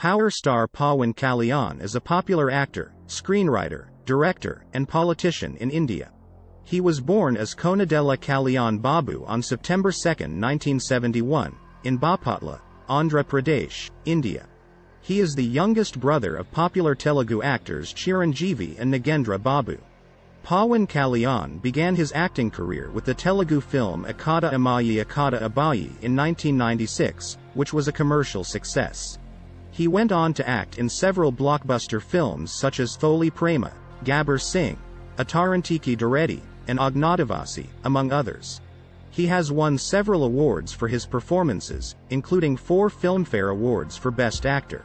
Power star Pawan Kalyan is a popular actor, screenwriter, director, and politician in India. He was born as Konidela Kalyan Babu on September 2, 1971, in Bapatla, Andhra Pradesh, India. He is the youngest brother of popular Telugu actors Chiranjeevi and Nagendra Babu. Pawan Kalyan began his acting career with the Telugu film Akkada Ammayi Ikkada Abbayi in 1996, which was a commercial success. He went on to act in several blockbuster films such as Tholi Prema, Gabbar Singh, Attarintiki Daredi, and Agnyaathavaasi, among others. He has won several awards for his performances, including four Filmfare Awards for Best Actor.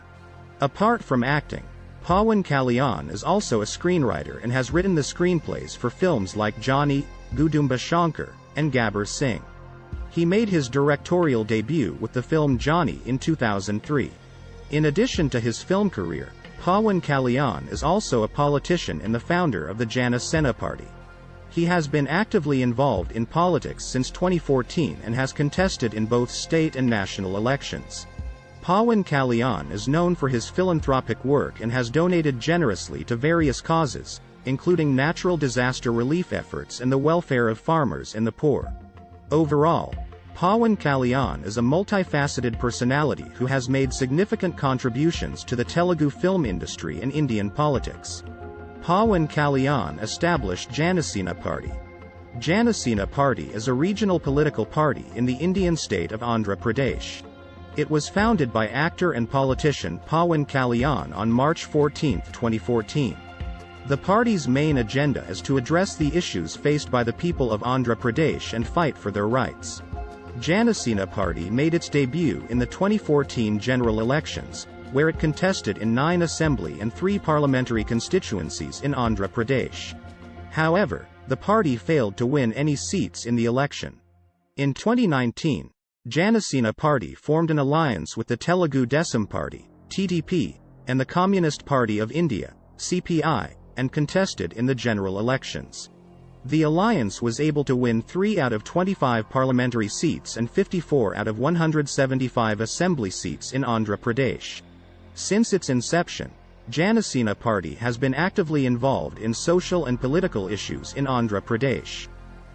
Apart from acting, Pawan Kalyan is also a screenwriter and has written the screenplays for films like Johnny, Gudumba Shankar, and Gabbar Singh. He made his directorial debut with the film Johnny in 2003. In addition to his film career, Pawan Kalyan is also a politician and the founder of the Jana Sena Party. He has been actively involved in politics since 2014 and has contested in both state and national elections. Pawan Kalyan is known for his philanthropic work and has donated generously to various causes, including natural disaster relief efforts and the welfare of farmers and the poor. Overall, Pawan Kalyan is a multifaceted personality who has made significant contributions to the Telugu film industry and Indian politics. Pawan Kalyan established Janasena Party. Janasena Party is a regional political party in the Indian state of Andhra Pradesh. It was founded by actor and politician Pawan Kalyan on March 14, 2014. The party's main agenda is to address the issues faced by the people of Andhra Pradesh and fight for their rights. Janasena Party made its debut in the 2014 general elections, where it contested in nine assembly and three parliamentary constituencies in Andhra Pradesh. However, the party failed to win any seats in the election. In 2019, Janasena Party formed an alliance with the Telugu Desam Party, TDP, and the Communist Party of India, CPI, and contested in the general elections. The alliance was able to win 3 out of 25 parliamentary seats and 54 out of 175 assembly seats in Andhra Pradesh. Since its inception, Janasena Party has been actively involved in social and political issues in Andhra Pradesh.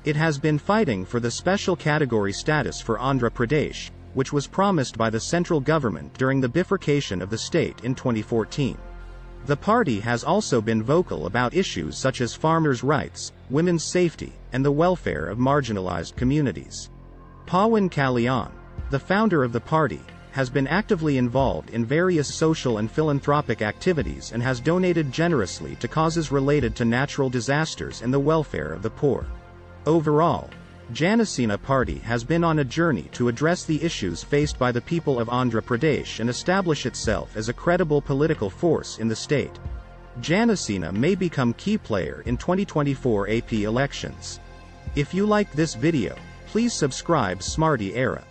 It has been fighting for the special category status for Andhra Pradesh, which was promised by the central government during the bifurcation of the state in 2014. The party has also been vocal about issues such as farmers' rights, women's safety, and the welfare of marginalized communities. Pawan Kalyan, the founder of the party, has been actively involved in various social and philanthropic activities and has donated generously to causes related to natural disasters and the welfare of the poor. Overall, Janasena Party has been on a journey to address the issues faced by the people of Andhra Pradesh and establish itself as a credible political force in the state. Janasena may become key player in 2024 AP elections. If you liked this video, please subscribe Smarty Era.